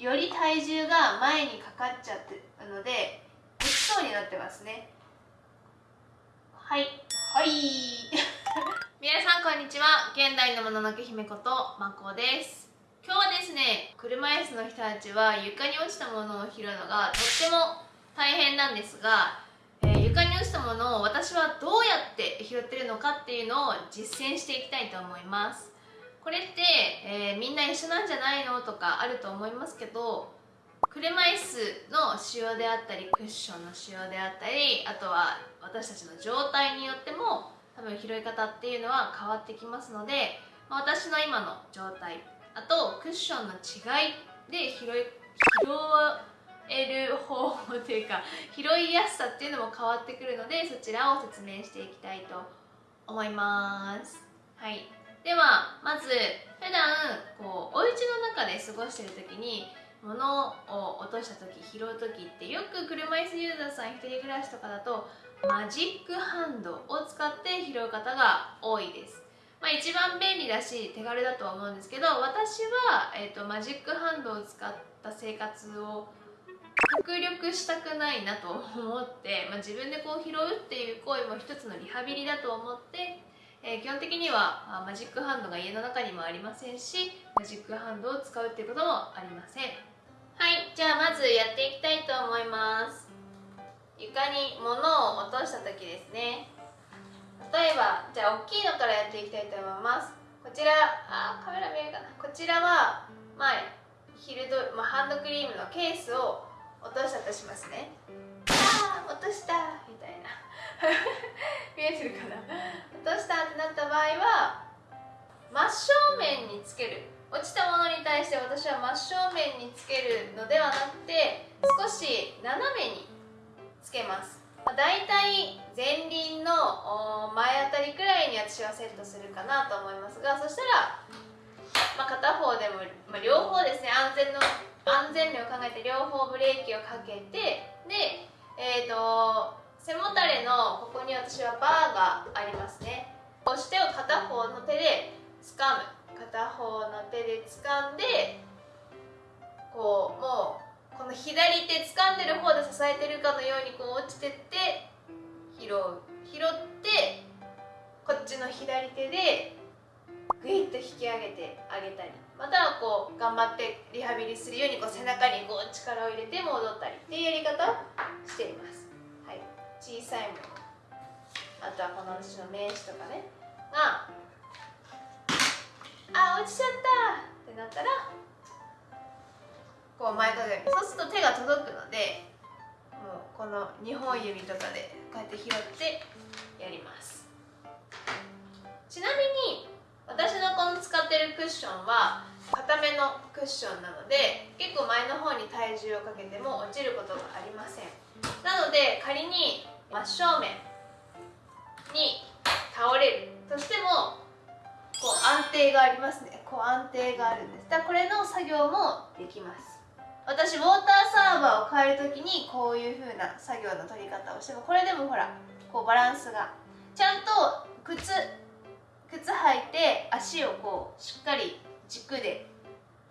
より体重が前にかかっちゃってるので落ちそうになってますね。はい。はい。皆さんこんにちは。現代のもののけ姫ことまこです。今日はですね車椅子の人たちは床に落ちたものを拾うのがとっても大変なんですが、えー、床に落ちたものを私はどうやって拾ってるのかっていうのを実践していきたいと思います。これって、えー、みんな一緒なんじゃないのとかあると思いますけど車椅子の使用であったりクッションの使用であったりあとは私たちの状態によっても多分拾い方っていうのは変わってきますので、まあ、私の今の状態あとクッションの違いで拾い拾える方法というか拾いやすさっていうのも変わってくるのでそちらを説明していきたいと思います。はい。ではまず普段こうお家の中で過ごしてる時に物を落とした時拾う時ってよく車椅子ユーザーさん一人暮らしとかだとマジックハンドを使って拾う方が多いです、まあ、一番便利だし手軽だとは思うんですけど私は、えーと、マジックハンドを使った生活を極力したくないなと思って、まあ、自分でこう拾うっていう行為も一つのリハビリだと思ってえー、基本的にはマジックハンドが家の中にもありませんしマジックハンドを使うっていうこともありません。はいじゃあまずやっていきたいと思います。床に物を落とした時ですね。例えばじゃあ大きいのからやっていきたいと思います。こちらあカメラ見えるかな。こちらは前ヒルド、まあ、ハンドクリームのケースを落としたとしますね。ああ落としたみたいな。見えてるかな。落とした？ってなった場合は真正面につける。落ちたものに対して私は真正面につけるのではなくて少し斜めにつけます。だいたい前輪の前あたりくらいに私はセットするかなと思いますがそしたら、まあ、片方でも、まあ、両方ですね。安全の安全面を考えて両方ブレーキをかけてでえっ、ー、と背もたれのここに私はバーがありますね。押してを片方の手で掴む。片方の手で掴んでこうもうこの左手掴んでる方で支えてるかのようにこう落ちてって拾う。拾ってこっちの左手でグイッと引き上げてあげたり。またはこう頑張ってリハビリするようにこう背中にこう力を入れて戻ったりっていうやり方をしています。小さいもの。あとはこの私の名刺とかね。があ落ちちゃった。ってなったらこう前かがみ。そうすると手が届くのでもうこの2本指とかでこうやって拾ってやります。ちなみに私のこの使ってるクッションは硬めのクッションなので結構前の方に体重をかけても落ちることがありません。なので仮に真正面に倒れる。としてもこう安定がありますね。こう安定があるんです。だからこれの作業もできます。私ウォーターサーバーを変える時にこういう風な作業の取り方をしてもこれでもほらこうバランスが。ちゃんと靴靴履いて足をこうしっかり軸で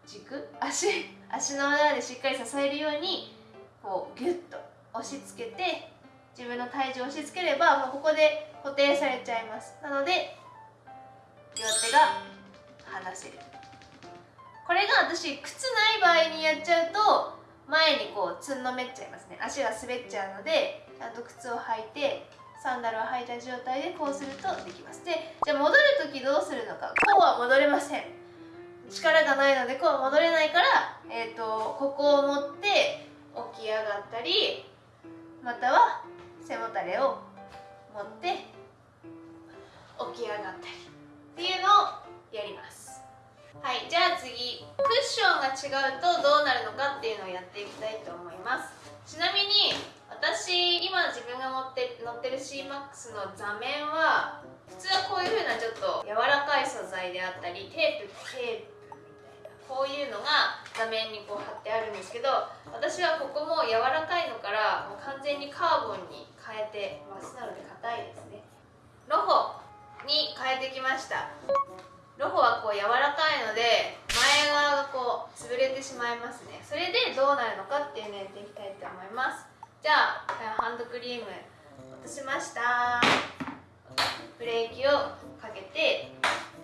軸？足？足の裏でしっかり支えるようにこうギュッと押し付けて自分の体重を押し付ければもうここで固定されちゃいます。なので両手が離せる。これが私靴ない場合にやっちゃうと前にこうつんのめっちゃいますね。足が滑っちゃうのでちゃんと靴を履いてサンダルを履いた状態でこうするとできます。でじゃあ戻る時どうするのか。こうは戻れません。力がないのでこう戻れないから、えーと、ここを持って起き上がったりまたは背もたれを持って起き上がったりっていうのをやります。はいじゃあ次。クッションが違うとどうなるのかっていうのをやっていきたいと思います。ちなみに私今自分が乗って乗ってる CMAX の座面は普通はこういう風なちょっと柔らかい素材であったりテープテープこういうのが座面にこう貼ってあるんですけど私はここも柔らかいのからもう完全にカーボンに変えてます。なので硬いですね。ロホに変えてきました。ロホはこう柔らかいので前側がこう潰れてしまいますね。それでどうなるのかっていうのやっていきたいと思います。じゃあハンドクリーム落としました。ブレーキをかけて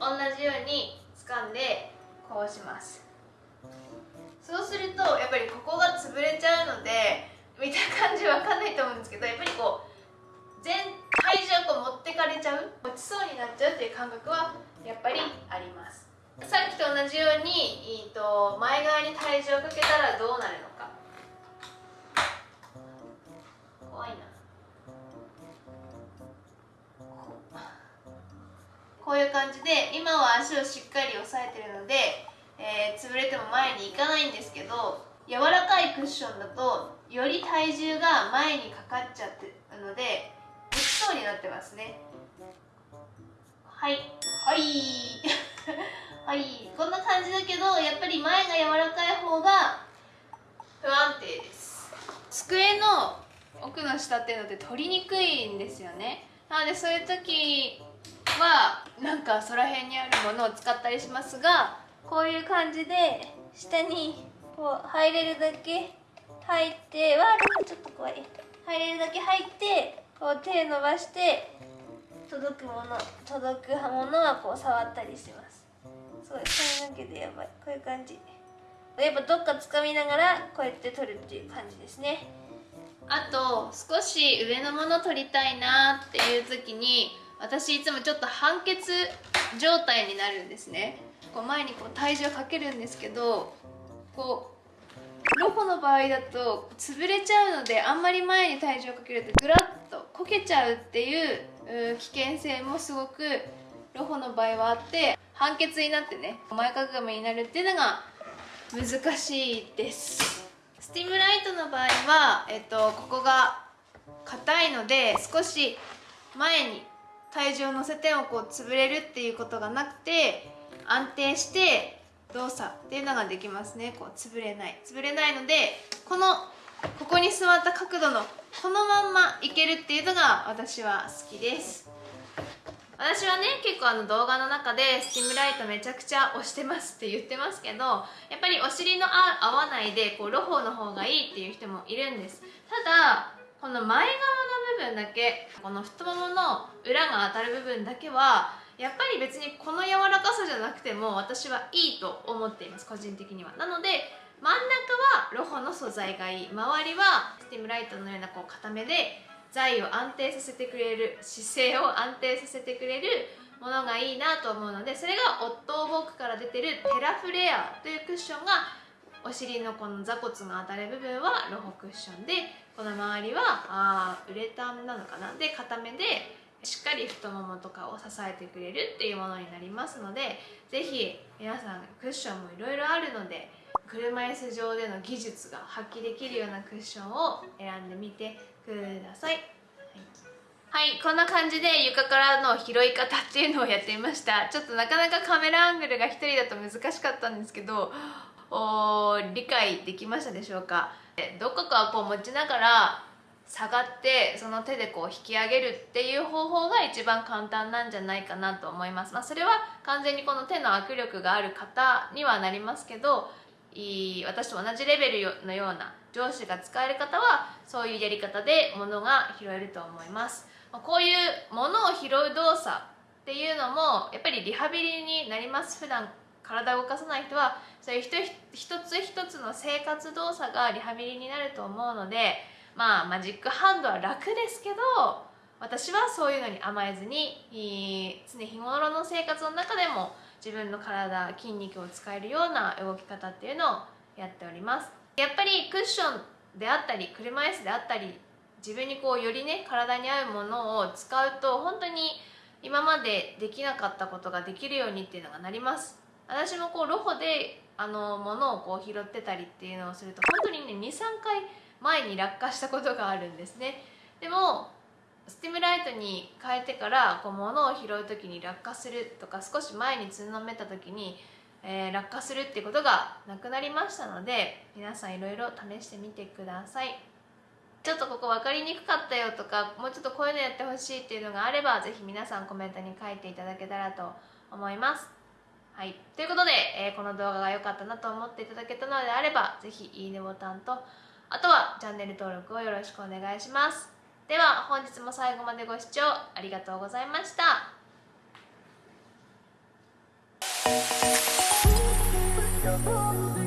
同じように掴んでこうします。そうするとやっぱりここが潰れちゃうので見た感じわかんないと思うんですけどやっぱりこう全体重をこう持ってかれちゃう落ちそうになっちゃうっていう感覚はやっぱりあります。さっきと同じように、えー、と前側に体重をかけたらどうなるのか。こういう感じで今は足をしっかり押さえてるので、えー、潰れても前に行かないんですけど柔らかいクッションだとより体重が前にかかっちゃってるので落ちそうになってますね。はい。はい。はい。こんな感じだけどやっぱり前が柔らかい方が不安定です。机の奥の下っていうのって取りにくいんですよね。なのでそういう時はなんかそら辺にあるものを使ったりしますがこういう感じで下にこう入れるだけ入ってわちょっと怖い。入れるだけ入ってこう手伸ばして届くもの届くものはこう触ったりします。そう髪の毛でやばい。こういう感じ。やっぱどっか掴みながらこうやって取るっていう感じですね。あと少し上のもの取りたいなっていう時に私いつもちょっと半ケツ状態になるんですね。こう前にこう体重をかけるんですけどこうロコの場合だと潰れちゃうのであんまり前に体重をかけるとぐらっとこけちゃうっていう危険性もすごくロホの場合はあって判決になってね前かがみになるっていうのが難しいです。スティムライトの場合は、えっと、ここが硬いので少し前に体重を乗せてもこう潰れるっていうことがなくて安定して動作っていうのができますね。こう潰れない。潰れないのでこのここに座った角度のこのまんまいけるっていうのが私は好きです。私はね結構あの動画の中でスティムライトめちゃくちゃ押してますって言ってますけどやっぱりお尻の合わないでこうロホの方がいいっていう人もいるんです。ただこの前側の部分だけこの太ももの裏が当たる部分だけはやっぱり別にこの柔らかさじゃなくても私はいいと思っています個人的には。なので真ん中はロホの素材がいい。周りはスティムライトのようなこう固めで材を安定させてくれる姿勢を安定させてくれるものがいいなと思うのでそれがオットーボークから出てるテラフレアというクッションがお尻のこの座骨が当たる部分はロホクッションでこの周りはあウレタンなのかな？で固めでしっかり太ももとかを支えてくれるっていうものになりますので是非皆さんクッションもいろいろあるので車椅子上での技術が発揮できるようなクッションを選んでみてください。はい、こんな感じで床からの拾い方っていうのをやってみました。ちょっとなかなかカメラアングルが1人だと難しかったんですけどお理解できましたでしょうか？どこかこう持ちながら下がってその手でこう引き上げるっていう方法が一番簡単なんじゃないかなと思います、まあ、それは完全にこの手の握力がある方にはなりますけどいい私と同じレベルのような上司が使える方はそういうやり方で物が拾えると思います。こういう物を拾う動作っていうのもやっぱりリハビリになります。普段体を動かさない人はそういう一つ一つの生活動作がリハビリになると思うのでまあマジックハンドは楽ですけど私はそういうのに甘えずに常日頃の生活の中でも自分の体筋肉を使えるような動き方っていうのをやっております。やっぱりクッションであったり車椅子であったり自分にこうよりね体に合うものを使うと本当に今までできなかったことができるようにっていうのがなります。私もこうロホであの物をこう拾ってたりっていうのをすると本当にね23回前に落下したことがあるんですね。でもスティムライトに変えてからこう物を拾う時に落下するとか少し前につんのめた時に、えー、落下するっていうことがなくなりましたので皆さんいろいろ試してみてください。ちょっとここ分かりにくかったよとかもうちょっとこういうのやってほしいっていうのがあれば是非皆さんコメントに書いていただけたらと思います。はい、ということで、えーこの動画が良かったなと思っていただけたのであれば是非いいねボタンとあとはチャンネル登録をよろしくお願いします。では本日も最後までご視聴ありがとうございました。You.